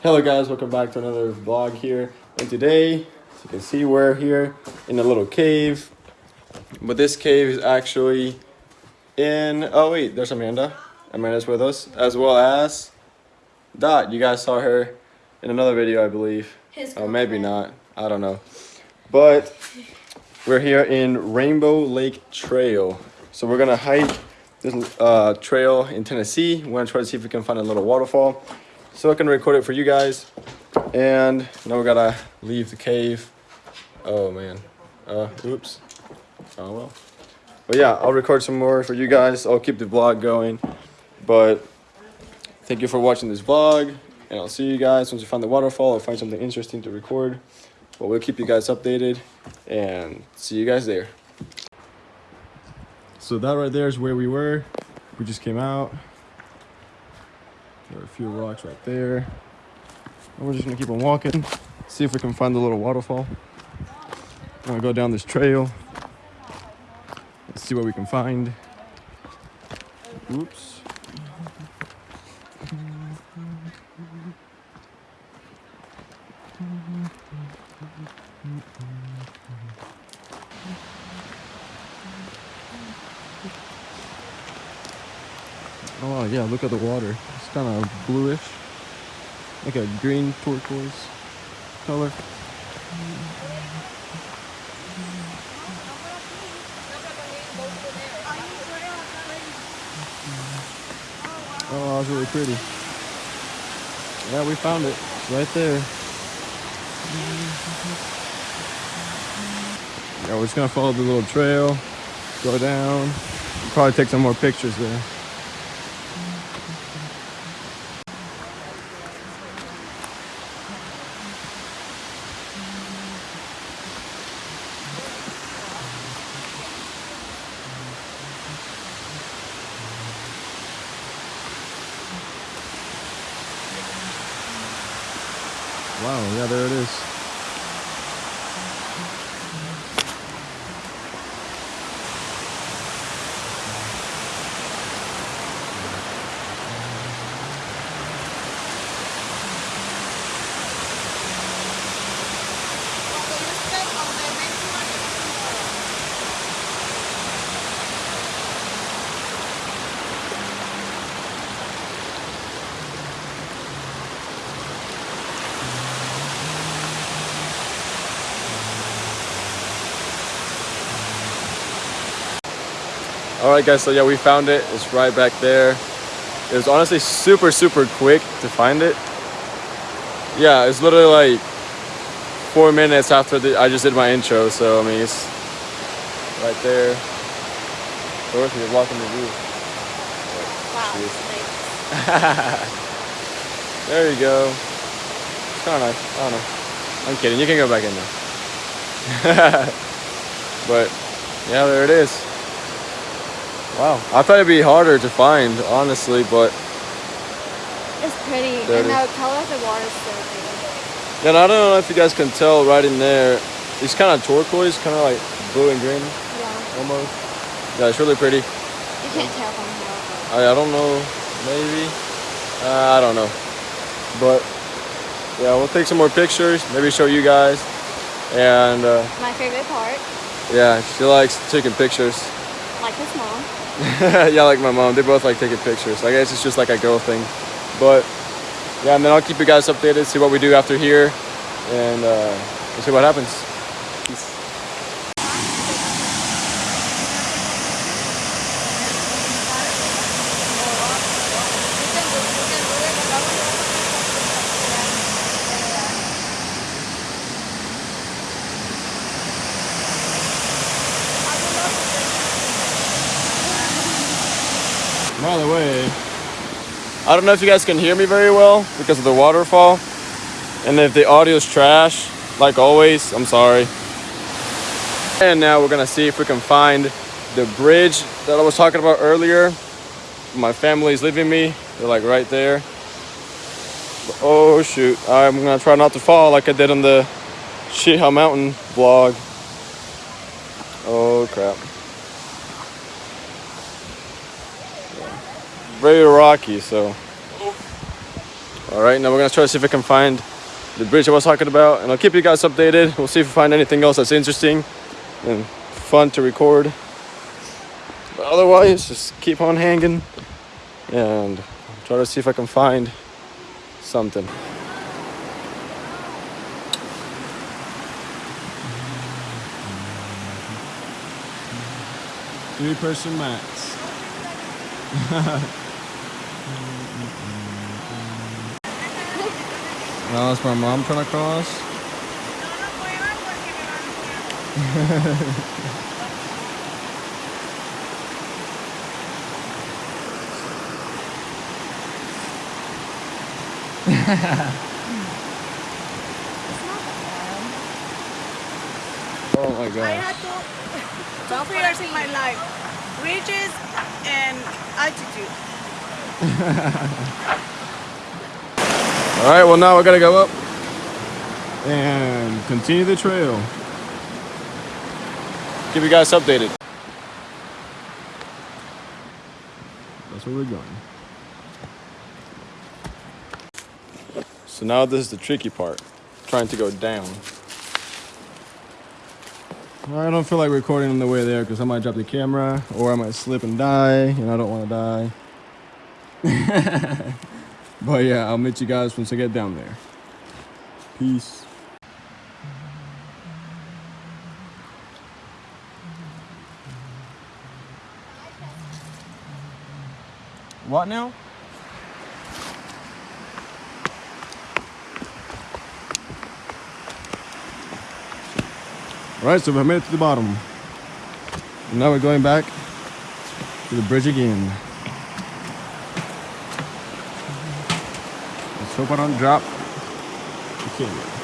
Hello guys, welcome back to another vlog here. And today, as you can see, we're here in a little cave. But this cave is actually in, oh wait, there's Amanda. Amanda's with us, as well as Dot. You guys saw her in another video, I believe. His Oh, maybe not, I don't know. But we're here in Rainbow Lake Trail. So we're gonna hike this uh, trail in Tennessee. We're gonna try to see if we can find a little waterfall so I can record it for you guys. And now we gotta leave the cave. Oh man. Uh, oops. Oh well. But yeah, I'll record some more for you guys. I'll keep the vlog going. But thank you for watching this vlog. And I'll see you guys once we find the waterfall or find something interesting to record. But we'll keep you guys updated and see you guys there. So that right there is where we were. We just came out. There are a few rocks right there. And we're just gonna keep on walking, see if we can find the little waterfall. I'm gonna go down this trail. Let's see what we can find. Oops. Oh yeah, look at the water. It's kind of bluish, like a green turquoise color. Oh, was really pretty. Yeah, we found it. It's right there. Yeah, we're just gonna follow the little trail, go down, probably take some more pictures there. Wow, yeah, there it is. All right, guys. So yeah, we found it. It's right back there. It was honestly super, super quick to find it. Yeah, it's literally like four minutes after the, I just did my intro. So I mean, it's right there. Dorothy is blocking the view. Wow. There you go. It's kind of nice. I don't know. I'm kidding. You can go back in there. but yeah, there it is. Wow. I thought it'd be harder to find, honestly, but It's pretty, There and the color of the water is so pretty. then I don't know if you guys can tell right in there. It's kind of turquoise, kind of like blue and green Yeah, almost. Yeah, it's really pretty. you can't tell from here. I, I don't know, maybe. Uh, I don't know. But yeah, we'll take some more pictures, maybe show you guys. And uh, My favorite part, yeah, she likes taking pictures. yeah, like my mom. They both like taking pictures. I guess it's just like a girl thing. But yeah, and then I'll keep you guys updated, see what we do after here, and uh, see what happens. Peace. By the way, I don't know if you guys can hear me very well because of the waterfall. And if the audio is trash, like always, I'm sorry. And now we're gonna see if we can find the bridge that I was talking about earlier. My family's leaving me. They're like right there. Oh shoot, I'm gonna try not to fall like I did on the Sheeha Mountain vlog. Oh crap. Very rocky, so All right, now we're gonna try to see if I can find the bridge I was talking about, and I'll keep you guys updated. We'll see if we find anything else that's interesting and fun to record. But otherwise, just keep on hanging and try to see if I can find something. Three person max. no, that's my mom trying to cross. oh my I gosh. had to two fears in my life: bridges and altitude. All right, well now we're gonna go up and continue the trail. Keep you guys updated. That's where we're going. So now this is the tricky part, trying to go down. I don't feel like recording on the way there because I might drop the camera or I might slip and die and I don't want to die. but yeah, I'll meet you guys once I get down there. Peace. What now? All right, so we made it to the bottom. And now we're going back to the bridge again. Hope I don't drop the camera.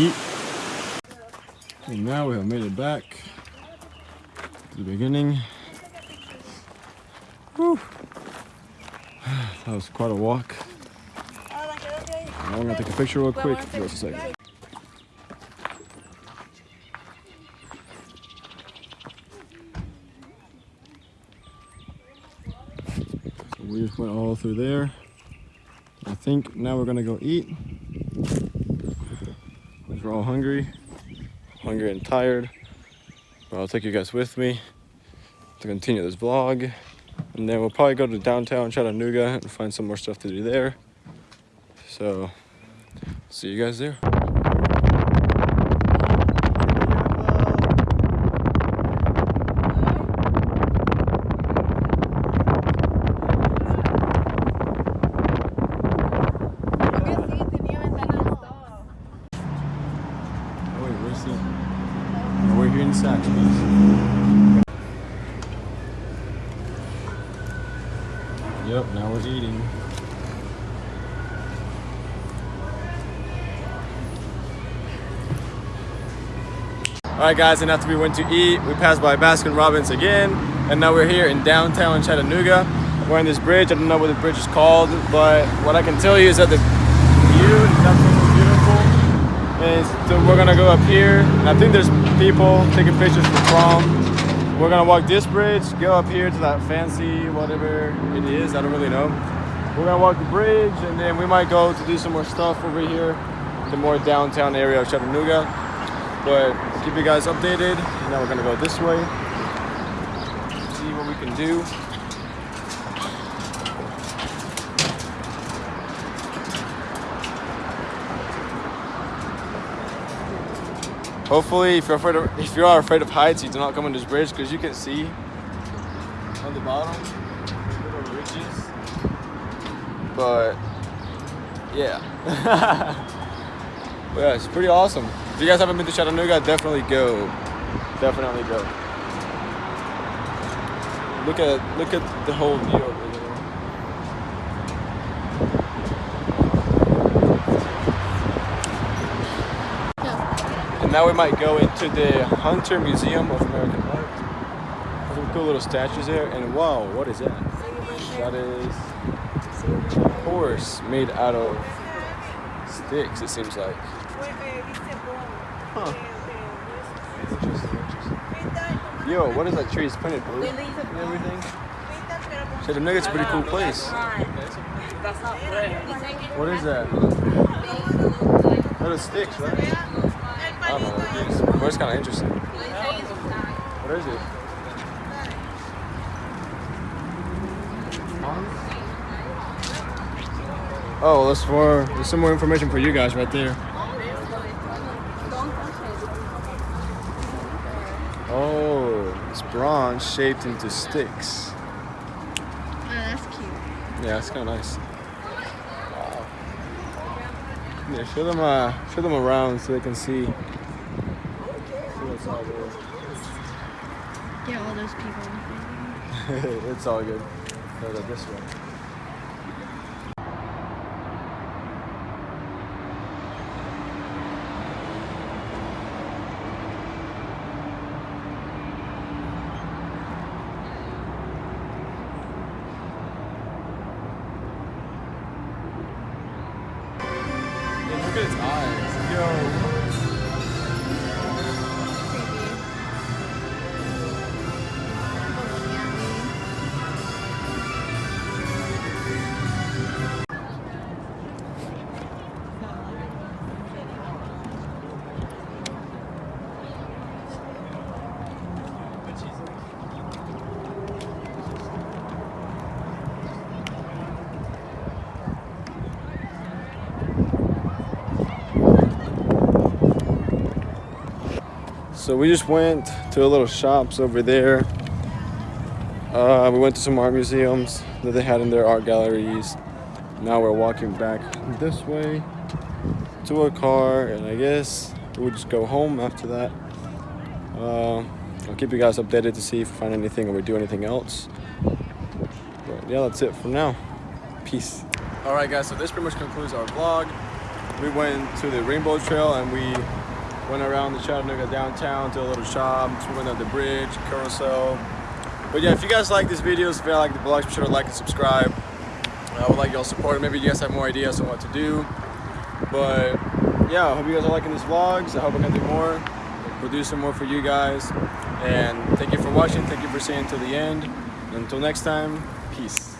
Yeet. And now we have made it back to the beginning. Whew. That was quite a walk. I'm gonna take a picture real quick. Just a second. So we just went all through there. I think now we're gonna go eat. We're all hungry, hungry and tired. But I'll take you guys with me to continue this vlog. And then we'll probably go to downtown Chattanooga and find some more stuff to do there. So, see you guys there. Oh wait, where's the... No, we're here in Saxby's. Yep, now we're eating. Alright guys, and after we went to eat, we passed by Baskin Robbins again, and now we're here in downtown Chattanooga. We're on this bridge, I don't know what the bridge is called, but what I can tell you is that the view is beautiful. And so we're gonna go up here, and I think there's people taking pictures for prom. We're gonna walk this bridge, go up here to that fancy whatever it is, I don't really know. We're gonna walk the bridge, and then we might go to do some more stuff over here, the more downtown area of Chattanooga. But keep you guys updated. Now we're gonna go this way, see what we can do. Hopefully, if you're afraid of, if you are afraid of heights, you do not come on this bridge because you can see on the bottom little ridges. But yeah, but yeah, it's pretty awesome. If you guys haven't been to Chattanooga, definitely go. Definitely go. Look at look at the whole view over there. And now we might go into the Hunter Museum of American Art. Some cool little statues there. And wow, what is that? That is a horse made out of sticks, it seems like. Huh. Interesting, interesting. Yo, what is that tree? It's painted blue and everything. So the Nugget's a pretty cool place. What is that? Little sticks, right? I don't know what it is. But it's kind of interesting. What is it? Oh, that's for there's some more information for you guys right there. Oh, it's bronze shaped into sticks. Oh, that's cute. Yeah, it's kind of nice. Wow. Yeah, show them, uh, show them around so they can see. see what's all Get all those people. it's all good. Go to this way. So we just went to a little shops over there. Uh, we went to some art museums that they had in their art galleries. Now we're walking back this way to our car, and I guess we'll just go home after that. Uh, I'll keep you guys updated to see if we find anything or we do anything else. But yeah, that's it for now. Peace. All right, guys. So this pretty much concludes our vlog. We went to the Rainbow Trail and we went around the Chattanooga downtown to a little shop. Went on the bridge, carousel. But yeah, if you guys like these videos, if you like the vlogs, be sure to like and subscribe. I would like y'all support. Maybe you guys have more ideas on what to do. But yeah, I hope you guys are liking these vlogs. I hope I can do more, produce some more for you guys. And thank you for watching. Thank you for staying till the end. Until next time, peace.